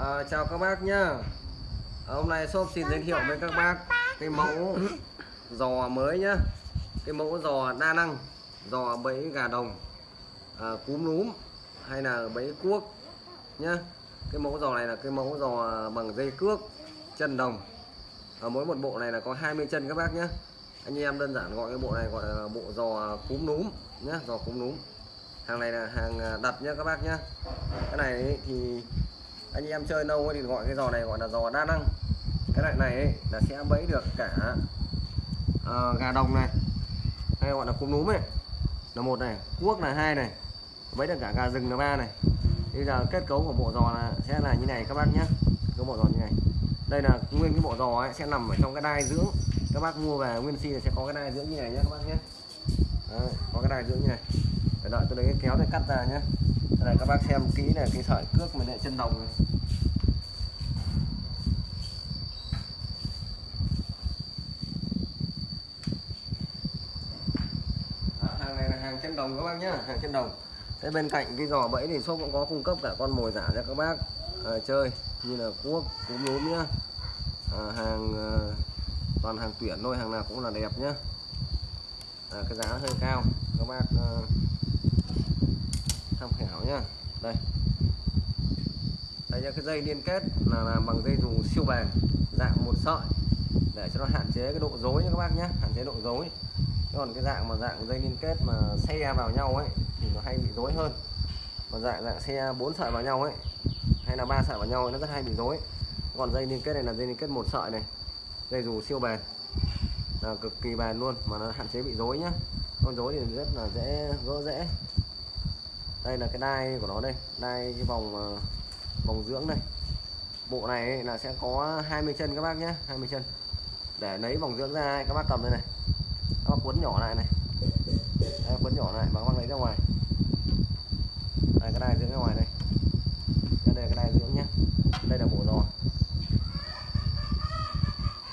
À, chào các bác nhá. À, Hôm nay shop xin giới thiệu với các bác cái mẫu giò mới nhá. Cái mẫu giò đa năng Giò bẫy gà đồng à, Cúm núm Hay là bẫy cuốc nhá. Cái mẫu giò này là cái mẫu giò bằng dây cước Chân đồng. À, Mỗi một bộ này là có 20 chân các bác nhá. Anh em đơn giản gọi cái bộ này gọi là bộ giò cúm núm nhá Giò cúm núm. Hàng này là hàng đặt nhá các bác nhá. Cái này thì anh em chơi nâu thì gọi cái giò này gọi là giò đa năng. Cái loại này ấy, là sẽ bẫy được cả uh, gà đồng này hay gọi là cúm núm này là một này cuốc là hai này bẫy được cả gà rừng là ba này. Bây giờ kết cấu của bộ giò là sẽ là như này các bác nhé cái bộ giò như này. Đây là nguyên cái bộ giò ấy sẽ nằm ở trong cái đai dưỡng. Các bác mua về nguyên si sẽ có cái đai dưỡng như này nhé các bác nhé Đấy, có cái đai dưỡng như này. Để đợi tôi lấy cái kéo để cắt ra nhé đây các bác xem kỹ này cái sợi cước mình lại chân đồng này hàng này là hàng chân đồng các bác nhá. Hàng chân đồng. Thế bên cạnh cái giò bẫy thì shop cũng có cung cấp cả con mồi giả cho các bác. À, chơi như là cuốc cúm núm nhá. À, hàng à, toàn hàng tuyển thôi hàng nào cũng là đẹp nhá. À, cái giá hơi cao. Các bác à, tham khảo nhá. Đây. Đây là cái dây liên kết là làm bằng dây dù siêu bền. Dạng một sợi. Để cho nó hạn chế cái độ rối nha các bác nhé hạn chế độ rối còn cái dạng mà dạng dây liên kết mà xe vào nhau ấy thì nó hay bị rối hơn. Còn dạng dạng xe bốn sợi vào nhau ấy hay là ba sợi vào nhau ấy, nó rất hay bị rối. Còn dây liên kết này là dây liên kết một sợi này dây dù siêu bền. Là cực kỳ bền luôn mà nó hạn chế bị rối nhá. Con rối thì rất là dễ gỡ dễ đây là cái đai của nó đây đai cái vòng ờ, vòng dưỡng đây bộ này là sẽ có 20 chân các bác nhé 20 chân. Để lấy vòng dưỡng ra các bác cầm đây này các bác quấn nhỏ lại này. Đây, quấn nhỏ lại và các bác lấy ra ngoài. Đây cái đai dưỡng ra ngoài đây đây là cái đai dưỡng nhé đây là bộ giò.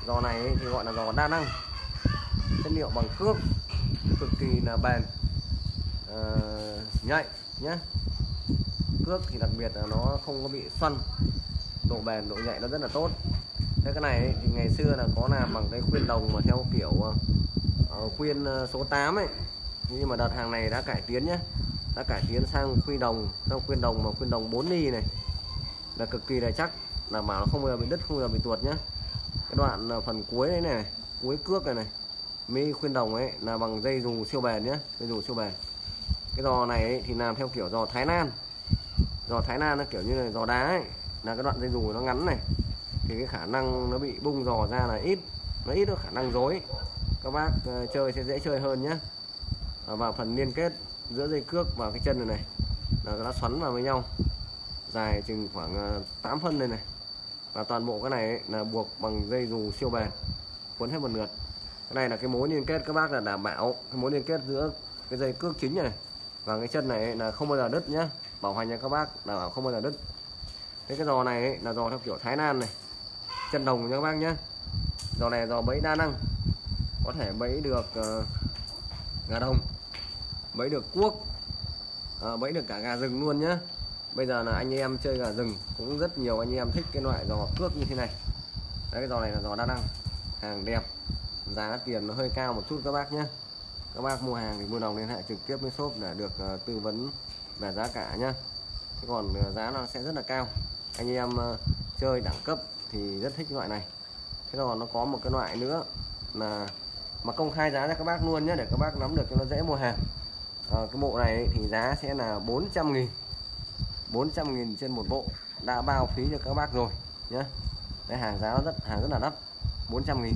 Giò này ấy, thì gọi là giò đa năng. Chất liệu bằng cước cực kỳ là bền. Uh, nhạy nhé cước thì đặc biệt là nó không có bị xoăn. Độ bền độ nhạy nó rất là tốt. Thế cái này ấy, thì ngày xưa là có làm bằng cái khuyên đồng mà theo kiểu ờ, khuyên ờ, số 8 ấy. Nhưng mà đợt hàng này đã cải tiến nhé đã cải tiến sang khuyên đồng sang khuyên đồng mà khuyên đồng 4 ly này. Là cực kỳ là chắc đảm bảo nó không bao giờ bị đứt không bao giờ bị tuột nhé cái đoạn ờ, phần cuối đấy này cuối cước này này mi khuyên đồng ấy là bằng dây dù siêu bền nhé dây dù siêu bền. Cái giò này ấy, thì làm theo kiểu giò Thái Lan. Giò Thái Lan nó kiểu như là giò đá ấy. Là cái đoạn dây dù nó ngắn này. Thì cái khả năng nó bị bung giò ra là ít nó ít có khả năng dối các bác ờ, chơi sẽ dễ chơi hơn nhé. Và phần liên kết giữa dây cước và cái chân này này là nó xoắn vào với nhau. Dài chừng khoảng ờ, 8 phân đây này. Và toàn bộ cái này ấy, là buộc bằng dây dù siêu bền cuốn hết một lượt. Cái này là cái mối liên kết các bác là đảm bảo cái mối liên kết giữa cái dây cước chính này và cái chân này là không bao giờ đứt nhá. Bảo hành cho các bác là không bao giờ đứt. Thế cái giò này ấy, là giò theo kiểu Thái Lan này. Chân đồng nha các bác nhá. Giò này giò bẫy đa năng có thể bẫy được uh, gà đồng bẫy được cuốc uh, bẫy được cả gà rừng luôn nhá. Bây giờ là anh em chơi gà rừng cũng rất nhiều anh em thích cái loại giò cước như thế này. Đấy, cái giò này là giò đa năng hàng đẹp giá tiền nó hơi cao một chút các bác nhé các bác mua hàng thì mua đồng liên hệ trực tiếp với shop để được uh, tư vấn về giá cả nhá. Thế còn uh, giá nó sẽ rất là cao. Anh em uh, chơi đẳng cấp thì rất thích loại này. Thế còn nó có một cái loại nữa là mà công khai giá cho các bác luôn nhé để các bác nắm được cho nó dễ mua hàng. À, cái bộ này thì giá sẽ là 400 nghìn. 400 nghìn trên một bộ đã bao phí cho các bác rồi nhé cái hàng giá rất hàng rất là đắt 400 nghìn.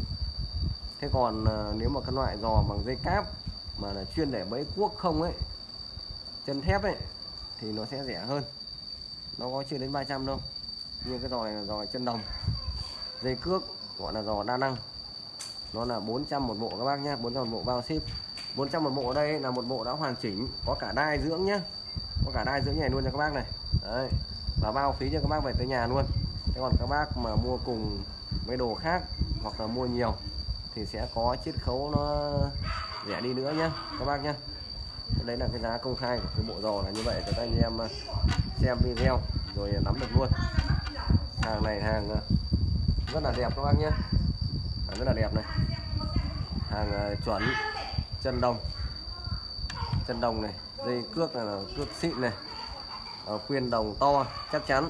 Thế còn à, nếu mà cái loại giò bằng dây cáp mà là chuyên để bẫy cuốc không ấy chân thép ấy thì nó sẽ rẻ hơn. Nó có chưa đến 300 đâu. Như cái giò này là giò chân đồng dây cước gọi là giò đa năng nó là 400 một bộ các bác nhé 400 một bộ bao ship. 400 một bộ ở đây là một bộ đã hoàn chỉnh, có cả đai dưỡng nhá. Có cả đai dưỡng này luôn cho các bác này. Đấy, và bao phí cho các bác về tới nhà luôn. Thế còn các bác mà mua cùng mấy đồ khác hoặc là mua nhiều thì sẽ có chiết khấu nó rẻ đi nữa nhá, các bác nhá. Đấy là cái giá công khai của cái bộ giò là như vậy, cho các anh em à, xem video rồi nắm được luôn. Hàng này hàng à, rất là đẹp các bác nhé rất là đẹp này. Hàng ờ, chuẩn. Chân đồng. Chân đồng này dây cước này là cước xịn này. Ờ, khuyên đồng to chắc chắn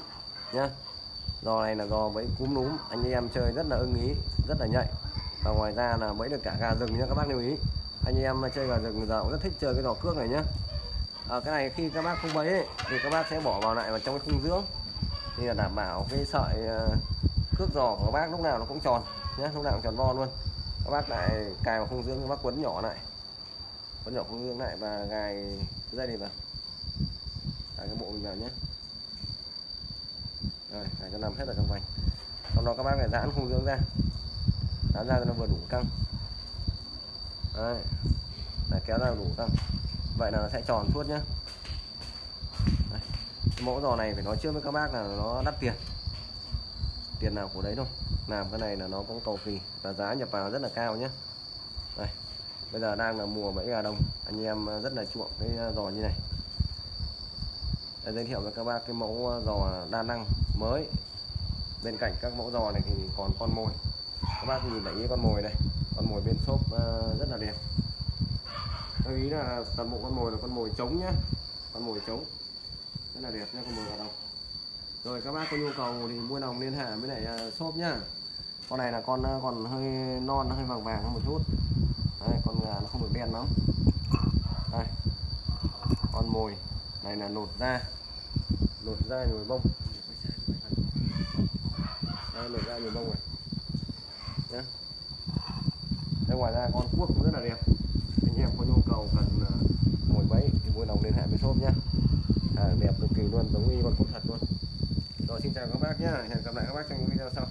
nhá. Giò này là giò bẫy cúm núm. Anh em chơi rất là ưng ý rất là nhạy. Và ngoài ra là bẫy được cả gà rừng nhá các bác lưu ý. Anh em chơi gà rừng giờ cũng rất thích chơi cái giò cước này nhá. À, cái này khi các bác không bẫy ấy, thì các bác sẽ bỏ vào lại vào trong cái khung dưỡng. Thì là đảm bảo cái sợi ờ, ờ, cước giò của các bác lúc nào nó cũng tròn nhé lúc nào cũng tròn vo luôn. Các bác lại cài vào khung dưỡng các bác quấn nhỏ lại. Quấn nhỏ khung dưỡng lại và gài cái dây này vào. Gài cái bộ mình vào nhé rồi gài cho nằm hết ở trong vành. Sau đó các bác lại giãn khung dưỡng ra. Giãn ra cho nó vừa đủ căng. Đấy. Là kéo ra đủ căng. Vậy là nó sẽ tròn suốt nhé mẫu giò này phải nói trước với các bác là nó đắt tiền tiền nào của đấy thôi. Làm cái này là nó cũng cầu kỳ và giá nhập vào rất là cao nhé đây bây giờ đang là mùa bẫy gà đông. Anh em rất là chuộng cái giò như này. Đây, giới thiệu với các bác cái mẫu giò đa năng mới. Bên cạnh các mẫu giò này thì còn con mồi. Các bác nhìn thấy con mồi đây con mồi bên shop ờ, rất là đẹp. Lưu ý là toàn bộ con mồi là con mồi trống nhá. Con mồi trống. Rất là đẹp nhá con mồi gà đồng rồi các bác có nhu cầu thì mua đồng liên hệ với lại à, shop nhá. Con này là con à, còn hơi non hơi vàng vàng hơn một chút. Đây, con gà nó không được đen lắm. Đây. Con mồi. Này là lột da. Lột da nhồi bông. Đây lột da nhồi bông này. Nhá. Đây ngoài ra con cuốc cũng rất là đẹp. Anh em có nhu cầu cần à, mồi bẫy thì vui lòng liên hệ với shop nhá. À, đẹp cực kỳ luôn giống như con cuốc thật luôn rồi, xin chào các bác nhé hẹn gặp lại các bác trong những video sau.